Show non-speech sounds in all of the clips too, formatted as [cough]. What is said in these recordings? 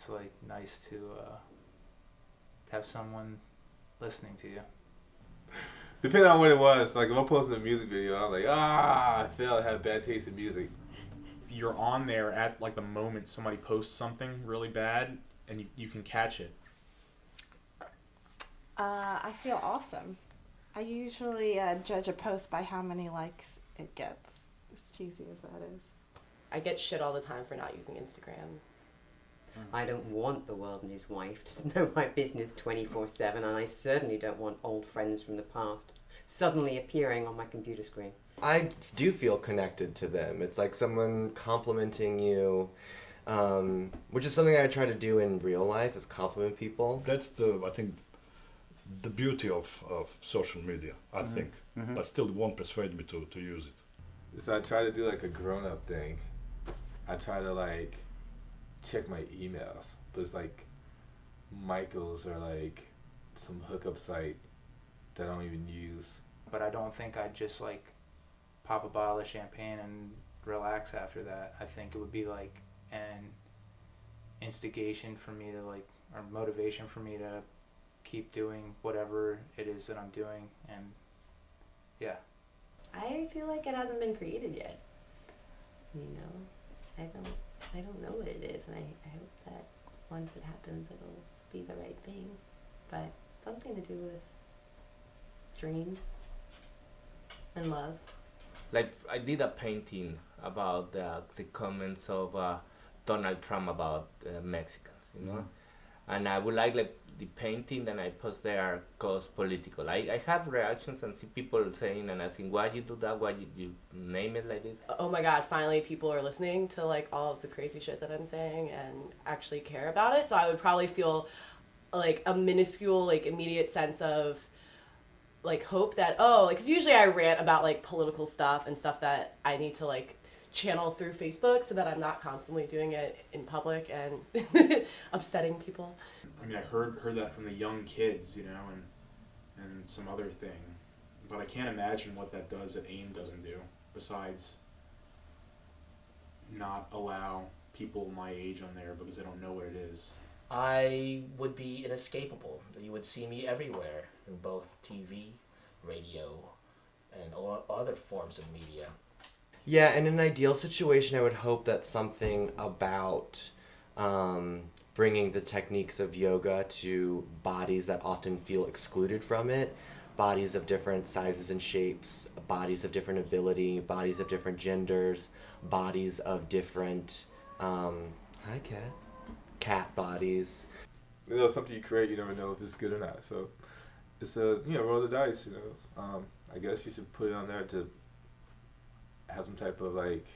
it's like nice to uh, have someone listening to you. [laughs] Depending on what it was, like if I'm posting a music video, I'm like, ah, I failed. I have bad taste in music. You're on there at like the moment somebody posts something really bad, and you, you can catch it. Uh, I feel awesome. I usually uh, judge a post by how many likes it gets, as cheesy as that is. I get shit all the time for not using Instagram. Mm. I don't want the world and his wife to [laughs] know my business 24 7, and I certainly don't want old friends from the past suddenly appearing on my computer screen. I do feel connected to them. It's like someone complimenting you, um, which is something I try to do in real life, is compliment people. That's the I think the beauty of, of social media. I mm-hmm. think, mm-hmm. but still, it won't persuade me to, to use it. So I try to do like a grown up thing. I try to like check my emails, but it's like Michael's or like some hookup site that I don't even use. But I don't think I'd just like pop a bottle of champagne and relax after that. I think it would be like an instigation for me to like or motivation for me to keep doing whatever it is that I'm doing and yeah. I feel like it hasn't been created yet. You know, I don't, I don't know what it is, and I, I hope that once it happens, it'll be the right thing. But something to do with dreams and love. like I did a painting about uh, the comments of uh, Donald Trump about uh, Mexicans, you know, and I would like like the painting that I post there goes political. I, I have reactions and see people saying and asking why you do that, why you, you name it like this. Oh my god, finally people are listening to like all of the crazy shit that I'm saying and actually care about it. So I would probably feel like a minuscule, like immediate sense of like hope that oh, like cause usually I rant about like political stuff and stuff that I need to like channel through Facebook so that I'm not constantly doing it in public and [laughs] upsetting people. I mean, I heard heard that from the young kids, you know, and and some other thing, but I can't imagine what that does that AIM doesn't do besides not allow people my age on there because they don't know what it is. I would be inescapable. You would see me everywhere in both TV, radio, and all other forms of media. Yeah, in an ideal situation, I would hope that something about um, bringing the techniques of yoga to bodies that often feel excluded from it, bodies of different sizes and shapes, bodies of different ability, bodies of different genders, bodies of different, um, hi cat, cat bodies. You know, something you create, you never know if it's good or not. So it's a you know roll the dice. You know, um, I guess you should put it on there to have some type of like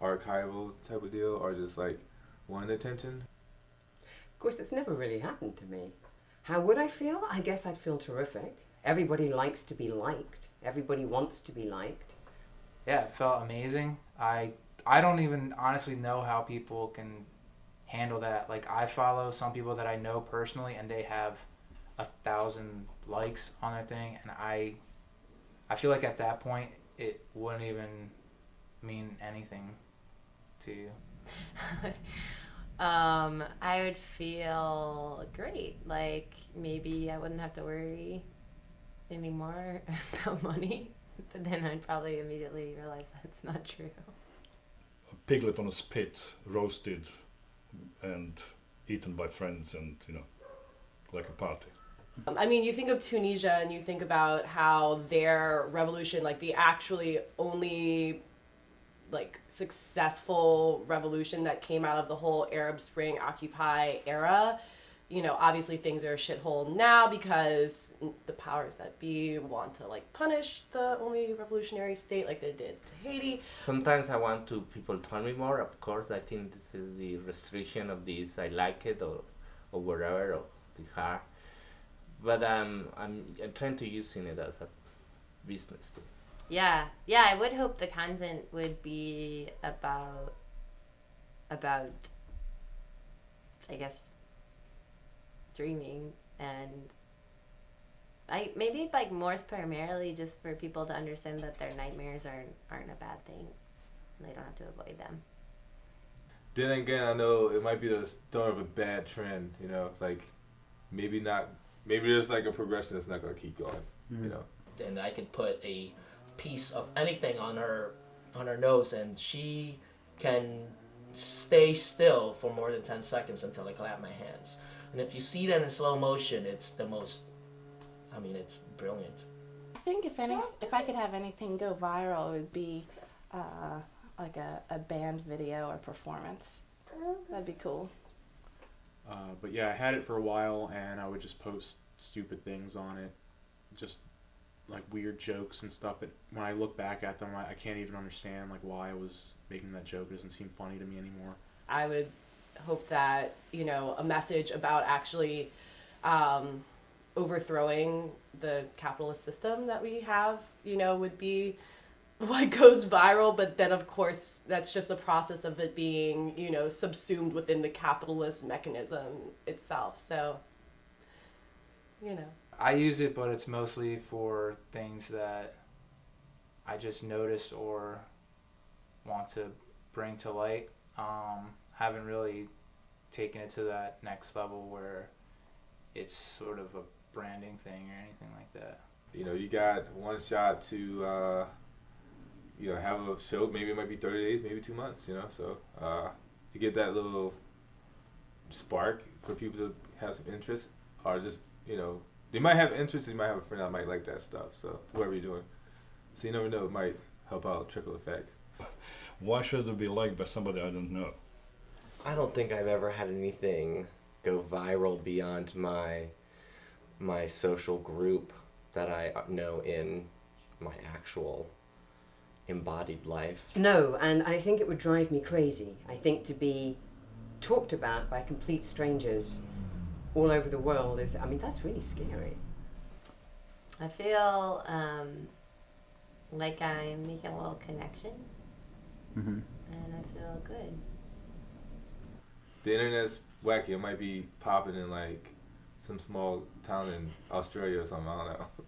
archival type of deal, or just like one attention. Of course, it's never really happened to me. How would I feel? I guess I'd feel terrific. Everybody likes to be liked. Everybody wants to be liked. Yeah, it felt amazing. I I don't even honestly know how people can handle that. Like I follow some people that I know personally and they have a thousand likes on their thing and I I feel like at that point it wouldn't even mean anything to you. [laughs] um, I would feel great. Like maybe I wouldn't have to worry anymore [laughs] about money. But then I'd probably immediately realize that's not true. A piglet on a spit, roasted, and eaten by friends, and you know, like a party. I mean, you think of Tunisia and you think about how their revolution, like the actually only like successful revolution that came out of the whole Arab Spring Occupy era. You know, obviously things are a shithole now because the powers that be want to like punish the only revolutionary state like they did to Haiti. Sometimes I want to people tell me more. Of course, I think this is the restriction of this. I like it or, or whatever or the heart. But um, I'm I'm trying to using it as a business thing. Yeah, yeah. I would hope the content would be about about I guess dreaming and I maybe like more primarily just for people to understand that their nightmares aren't aren't a bad thing. They don't have to avoid them. then again, I know it might be the start of a bad trend. You know, like maybe not. Maybe there's like a progression that's not gonna keep going. You know. and I could put a piece of anything on her on her nose and she can stay still for more than 10 seconds until I clap my hands. And if you see that in slow motion, it's the most I mean, it's brilliant. I think if any, if I could have anything go viral, it would be uh, like a, a band video or performance. That'd be cool. Uh, but yeah, I had it for a while, and I would just post stupid things on it, just like weird jokes and stuff. That when I look back at them, I, I can't even understand like why I was making that joke. It doesn't seem funny to me anymore. I would hope that you know a message about actually um, overthrowing the capitalist system that we have, you know, would be what [laughs] goes viral. But then, of course, that's just a process of it being, you know, subsumed within the capitalist mechanism itself. So, you know. I use it, but it's mostly for things that I just noticed or want to bring to light. Um, haven't really taken it to that next level where it's sort of a branding thing or anything like that. You know, you got one shot to, uh, you know, have a show. Maybe it might be thirty days, maybe two months. You know, so uh, to get that little spark for people to have some interest, or just you know, they might have interest. You might have a friend that might like that stuff. So whoever you're doing, so you never know, it might help out trickle effect. [laughs] Why should it be liked by somebody I don't know? I don't think I've ever had anything go viral beyond my my social group that I know in my actual embodied life. No, and I think it would drive me crazy. I think to be talked about by complete strangers all over the world is, I mean, that's really scary. I feel um, like I'm making a little connection, Mm-hmm. and I feel good. The internet's wacky. It might be popping in like some small town in Australia or something. I don't know. [laughs]